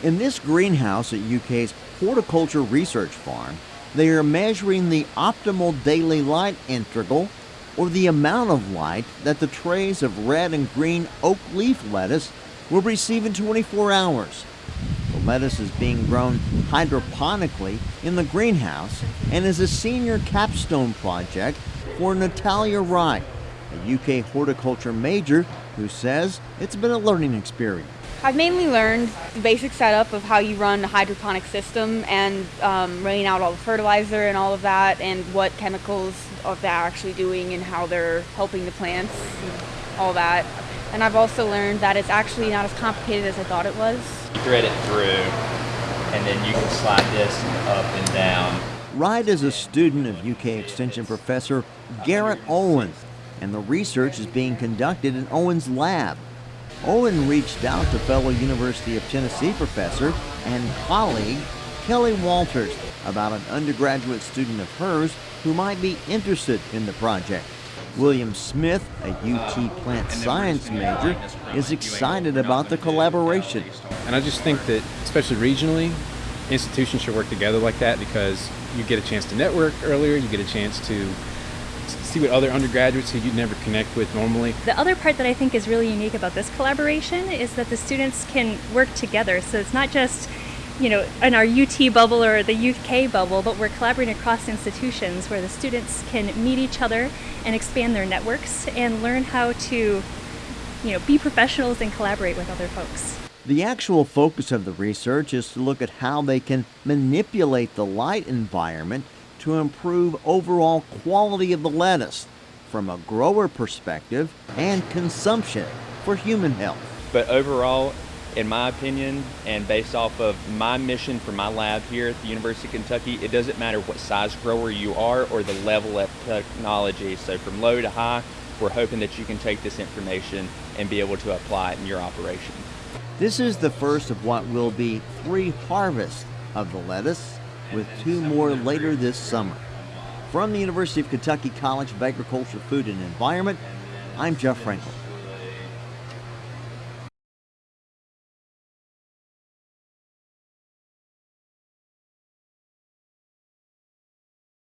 In this greenhouse at UK's Horticulture Research Farm, they are measuring the optimal daily light integral, or the amount of light that the trays of red and green oak leaf lettuce will receive in 24 hours. The lettuce is being grown hydroponically in the greenhouse and is a senior capstone project for Natalia Wright, a UK horticulture major who says it's been a learning experience. I've mainly learned the basic setup of how you run a hydroponic system and um, running out all the fertilizer and all of that and what chemicals of they're actually doing and how they're helping the plants and all that. And I've also learned that it's actually not as complicated as I thought it was. You thread it through and then you can slide this up and down. Wright is a student of UK Extension professor Garrett Owens and the research is being conducted in Owen's lab. Owen reached out to fellow University of Tennessee professor and colleague Kellie Walters about an undergraduate student of hers who might be interested in the project. William Smith, a UT plant science major, is excited about the collaboration. And I just think that, especially regionally, institutions should work together like that because you get a chance to network earlier, you get a chance to see what other undergraduates who you'd never connect with normally. The other part that I think is really unique about this collaboration is that the students can work together. So it's not just, you know, in our UT bubble or the UK bubble, but we're collaborating across institutions where the students can meet each other and expand their networks and learn how to, you know, be professionals and collaborate with other folks. The actual focus of the research is to look at how they can manipulate the light environment to improve overall quality of the lettuce from a grower perspective and consumption for human health. But overall, in my opinion, and based off of my mission for my lab here at the University of Kentucky, it doesn't matter what size grower you are or the level of technology. So from low to high, we're hoping that you can take this information and be able to apply it in your operation. This is the first of what will be three harvests of the lettuce, with two more later this summer. From the University of Kentucky College of Agriculture, Food and Environment, I'm Jeff Frankel.